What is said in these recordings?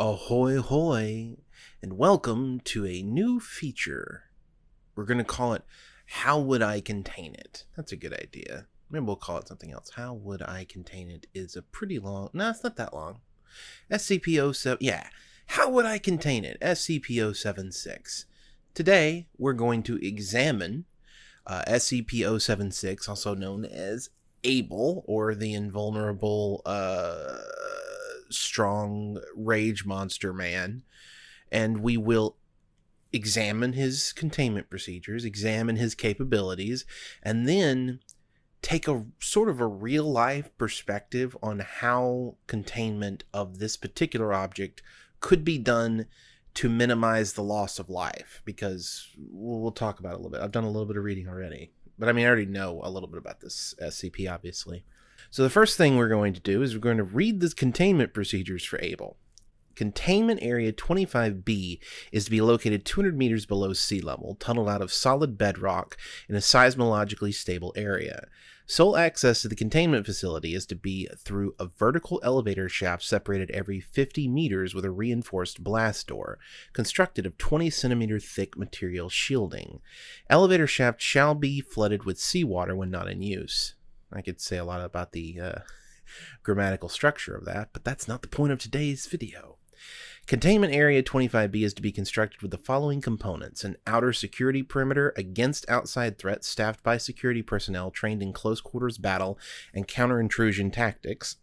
Ahoy hoy, and welcome to a new feature. We're going to call it How Would I Contain It? That's a good idea. Maybe we'll call it something else. How Would I Contain It is a pretty long, no, it's not that long. SCP-07, yeah. How Would I Contain It? SCP-076. Today, we're going to examine uh, SCP-076, also known as Able, or the Invulnerable, uh, strong rage monster man, and we will examine his containment procedures, examine his capabilities, and then take a sort of a real life perspective on how containment of this particular object could be done to minimize the loss of life because we'll, talk about it a little bit. I've done a little bit of reading already, but I mean, I already know a little bit about this SCP, obviously. So the first thing we're going to do is we're going to read the containment procedures for Able. Containment Area 25B is to be located 200 meters below sea level, tunneled out of solid bedrock in a seismologically stable area. Sole access to the containment facility is to be through a vertical elevator shaft separated every 50 meters with a reinforced blast door, constructed of 20 centimeter thick material shielding. Elevator shaft shall be flooded with seawater when not in use. I could say a lot about the uh, grammatical structure of that, but that's not the point of today's video. Containment Area 25B is to be constructed with the following components an outer security perimeter against outside threats staffed by security personnel trained in close quarters battle and counter intrusion tactics,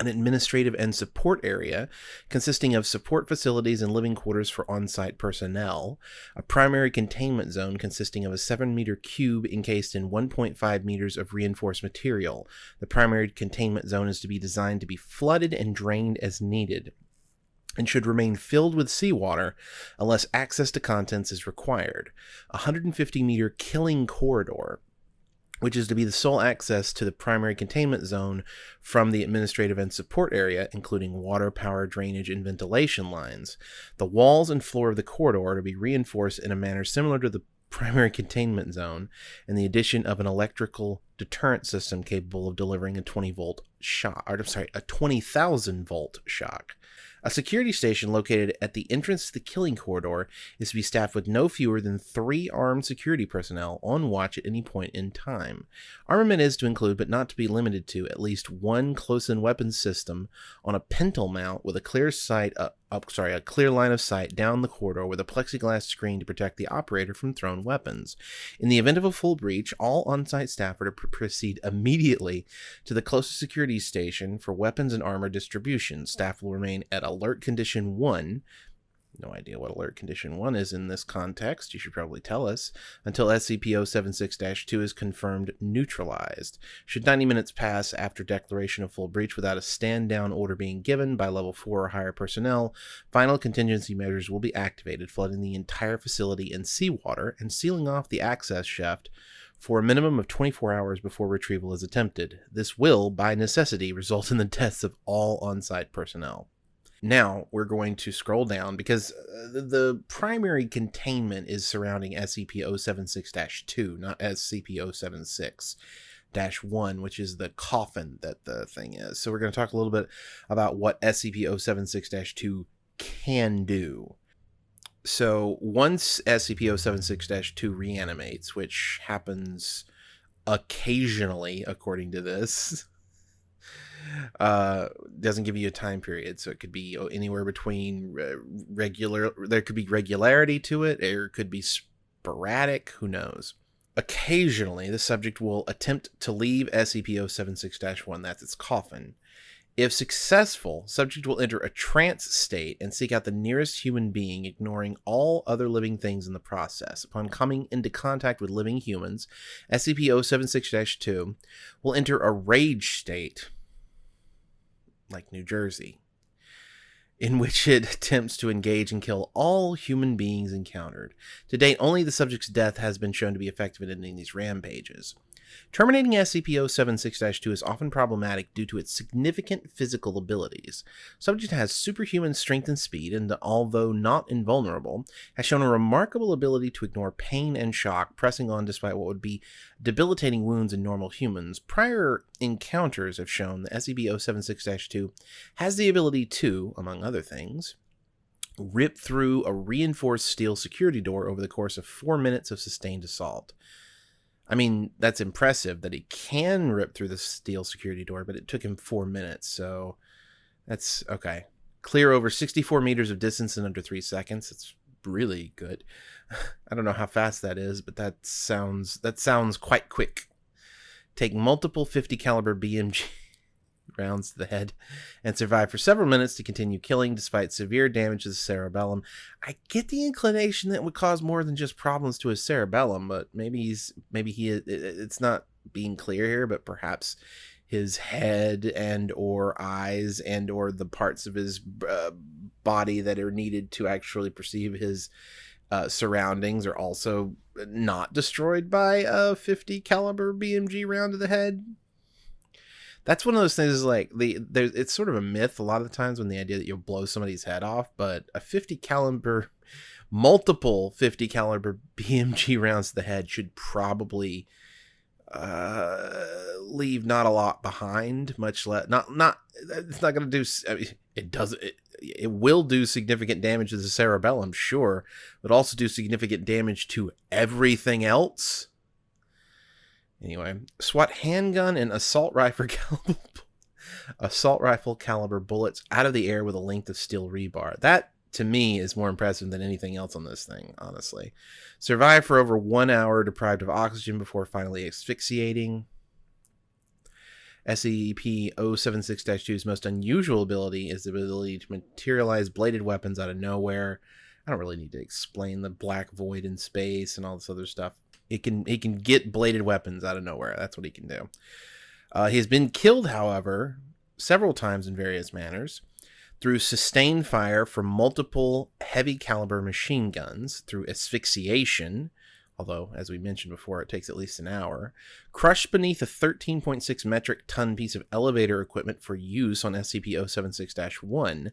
an administrative and support area consisting of support facilities and living quarters for on site personnel, a primary containment zone consisting of a 7 meter cube encased in 1.5 meters of reinforced material. The primary containment zone is to be designed to be flooded and drained as needed and should remain filled with seawater unless access to contents is required. A 150 meter killing corridor which is to be the sole access to the primary containment zone from the administrative and support area, including water, power, drainage, and ventilation lines. The walls and floor of the corridor are to be reinforced in a manner similar to the primary containment zone, and the addition of an electrical deterrent system capable of delivering a 20 volt shock, or I'm sorry, a 20,000 volt shock. A security station located at the entrance to the killing corridor is to be staffed with no fewer than three armed security personnel on watch at any point in time. Armament is to include, but not to be limited to, at least one close-in weapons system on a pintle mount with a clear sight, uh, up, sorry, a clear line of sight down the corridor with a plexiglass screen to protect the operator from thrown weapons. In the event of a full breach, all on-site staff are to proceed immediately to the closest security station for weapons and armor distribution. Staff will remain at alert condition 1 no idea what alert condition 1 is in this context. You should probably tell us. Until SCP-076-2 is confirmed neutralized. Should 90 minutes pass after declaration of full breach without a stand-down order being given by level 4 or higher personnel, final contingency measures will be activated, flooding the entire facility in seawater and sealing off the access shaft for a minimum of 24 hours before retrieval is attempted. This will, by necessity, result in the deaths of all on-site personnel. Now we're going to scroll down because uh, the primary containment is surrounding SCP-076-2, not SCP-076. 1, which is the coffin that the thing is. So we're going to talk a little bit about what SCP 076 2 can do. So once SCP-076-2 reanimates, which happens occasionally, according to this, uh, doesn't give you a time period, so it could be anywhere between regular. There could be regularity to it, or it could be sporadic. Who knows? Occasionally, the subject will attempt to leave SCP-076-1. That's its coffin. If successful, subject will enter a trance state and seek out the nearest human being, ignoring all other living things in the process. Upon coming into contact with living humans, SCP-076-2 will enter a rage state like New Jersey, in which it attempts to engage and kill all human beings encountered. To date, only the subject's death has been shown to be effective in ending these rampages. Terminating SCP-076-2 is often problematic due to its significant physical abilities. Subject has superhuman strength and speed, and although not invulnerable, has shown a remarkable ability to ignore pain and shock, pressing on despite what would be debilitating wounds in normal humans. Prior encounters have shown that SCP-076-2 has the ability to, among other other things, rip through a reinforced steel security door over the course of four minutes of sustained assault. I mean, that's impressive that he can rip through the steel security door, but it took him four minutes. So that's okay. Clear over 64 meters of distance in under three seconds. It's really good. I don't know how fast that is, but that sounds that sounds quite quick. Take multiple 50 caliber BMG rounds to the head and survive for several minutes to continue killing despite severe damage to the cerebellum. I get the inclination that would cause more than just problems to his cerebellum, but maybe he's maybe he it's not being clear here, but perhaps his head and or eyes and or the parts of his uh, body that are needed to actually perceive his uh, surroundings are also not destroyed by a 50 caliber BMG round to the head. That's one of those things. Is like the there's it's sort of a myth a lot of the times when the idea that you'll blow somebody's head off, but a 50 caliber, multiple 50 caliber BMG rounds to the head should probably uh, leave not a lot behind, much less not not it's not going to do. I mean, it does it. It will do significant damage to the cerebellum, sure, but also do significant damage to everything else. Anyway, SWAT handgun and assault rifle caliber, assault rifle caliber bullets out of the air with a length of steel rebar. That to me is more impressive than anything else on this thing, honestly. Survive for over one hour deprived of oxygen before finally asphyxiating. SCP 076 2's most unusual ability is the ability to materialize bladed weapons out of nowhere. I don't really need to explain the black void in space and all this other stuff. It can he can get bladed weapons out of nowhere. That's what he can do. Uh, he has been killed, however, several times in various manners through sustained fire from multiple heavy caliber machine guns, through asphyxiation, although, as we mentioned before, it takes at least an hour, crushed beneath a 13.6 metric ton piece of elevator equipment for use on SCP 076 1,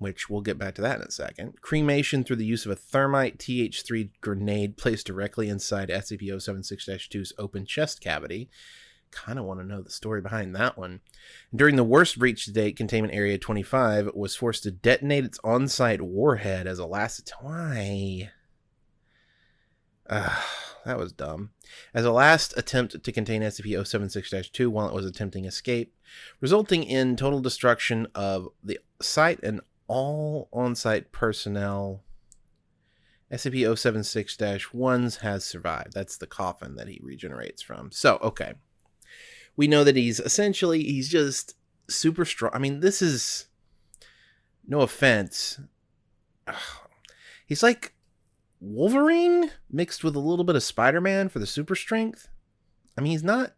which we'll get back to that in a second, cremation through the use of a thermite TH3 grenade placed directly inside SCP 076 2's open chest cavity kind of want to know the story behind that one. During the worst breach to date, Containment Area 25 was forced to detonate its on site warhead as a last. Why? That was dumb. As a last attempt to contain SCP 076 2 while it was attempting escape, resulting in total destruction of the site and all on site personnel. SCP 076 1's has survived. That's the coffin that he regenerates from. So, okay we know that he's essentially he's just super strong. I mean, this is no offense. He's like Wolverine mixed with a little bit of Spider-Man for the super strength. I mean, he's not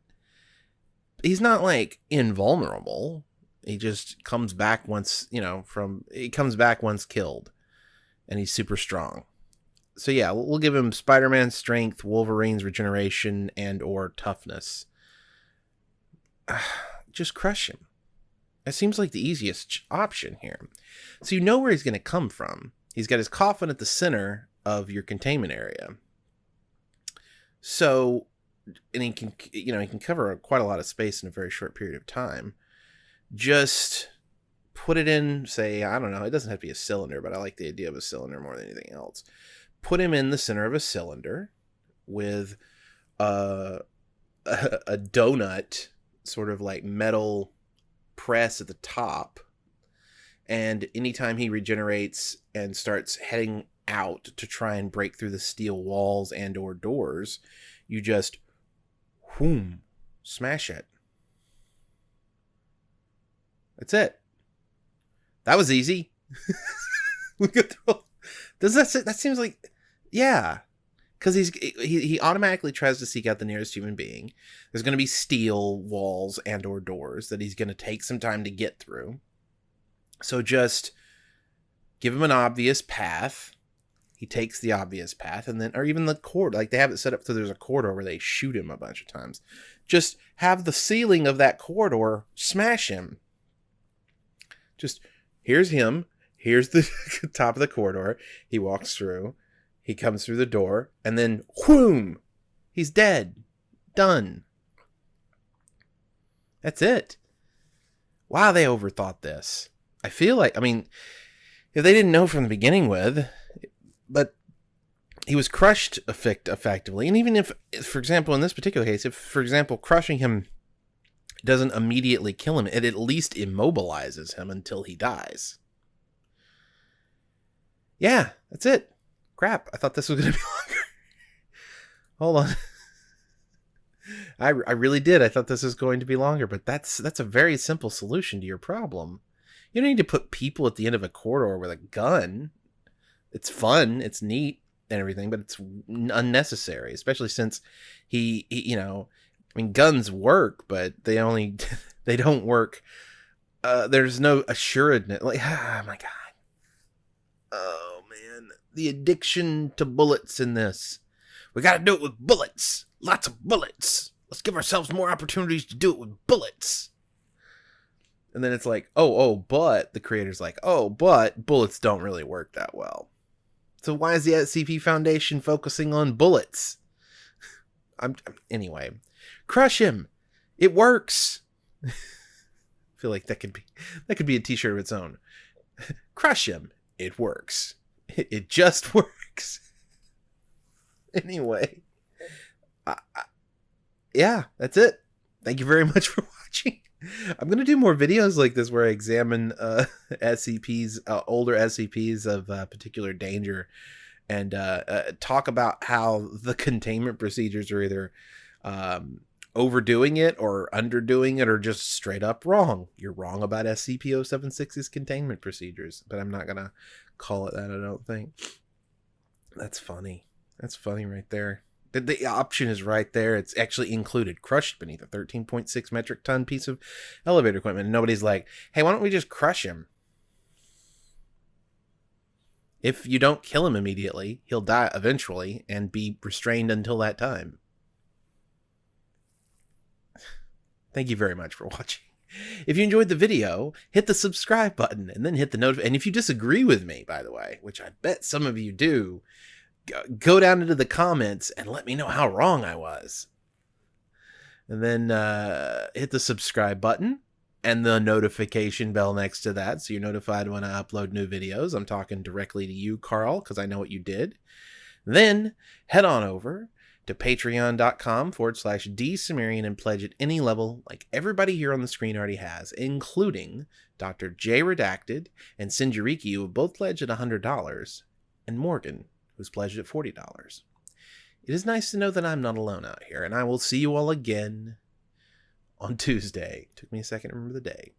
he's not like invulnerable. He just comes back once, you know, from he comes back once killed and he's super strong. So yeah, we'll give him Spider-Man strength, Wolverine's regeneration and or toughness just crush him. That seems like the easiest option here. So you know where he's going to come from. He's got his coffin at the center of your containment area. So, and he can, you know, he can cover quite a lot of space in a very short period of time. Just put it in, say, I don't know, it doesn't have to be a cylinder, but I like the idea of a cylinder more than anything else. Put him in the center of a cylinder with a, a, a donut sort of like metal press at the top. And anytime he regenerates and starts heading out to try and break through the steel walls and or doors, you just whoom smash it. That's it. That was easy. Does that that seems like yeah because he's he, he automatically tries to seek out the nearest human being there's going to be steel walls and or doors that he's going to take some time to get through so just give him an obvious path he takes the obvious path and then or even the corridor. like they have it set up so there's a corridor where they shoot him a bunch of times just have the ceiling of that corridor smash him just here's him here's the top of the corridor he walks through he comes through the door, and then whoom, he's dead. Done. That's it. Wow, they overthought this. I feel like I mean, if they didn't know from the beginning with, but he was crushed effect effectively, and even if, for example, in this particular case, if for example, crushing him doesn't immediately kill him, it at least immobilizes him until he dies. Yeah, that's it. Crap, I thought this was going to be longer. Hold on. I, I really did. I thought this was going to be longer, but that's that's a very simple solution to your problem. You don't need to put people at the end of a corridor with a gun. It's fun, it's neat and everything, but it's unnecessary, especially since he, he you know, I mean guns work, but they only they don't work uh there's no assuredness like oh my god. Oh man, the addiction to bullets in this. We got to do it with bullets. Lots of bullets. Let's give ourselves more opportunities to do it with bullets. And then it's like, oh, oh, but the creator's like, oh, but bullets don't really work that well. So why is the SCP Foundation focusing on bullets? I'm anyway. Crush him. It works. I feel like that could be that could be a t-shirt of its own. Crush him. It works. It, it just works. anyway. I, I, yeah, that's it. Thank you very much for watching. I'm gonna do more videos like this where I examine uh, SCPs, uh, older SCPs of uh, particular danger, and uh, uh, talk about how the containment procedures are either um, overdoing it or underdoing it or just straight up wrong. You're wrong about SCP-076's containment procedures, but I'm not gonna call it that. I don't think. That's funny. That's funny right there. The, the option is right there. It's actually included, crushed beneath a 13.6 metric ton piece of elevator equipment. And nobody's like, hey, why don't we just crush him? If you don't kill him immediately, he'll die eventually and be restrained until that time. Thank you very much for watching. If you enjoyed the video, hit the subscribe button and then hit the notification. And if you disagree with me, by the way, which I bet some of you do, go down into the comments and let me know how wrong I was. And then uh, hit the subscribe button and the notification bell next to that so you're notified when I upload new videos. I'm talking directly to you, Carl, because I know what you did. Then head on over to patreon.com forward slash dsumerian and pledge at any level like everybody here on the screen already has, including Dr. J Redacted and Sinjariki, who have both pledged at $100, and Morgan, who's pledged at $40. It is nice to know that I'm not alone out here, and I will see you all again on Tuesday. Took me a second to remember the day.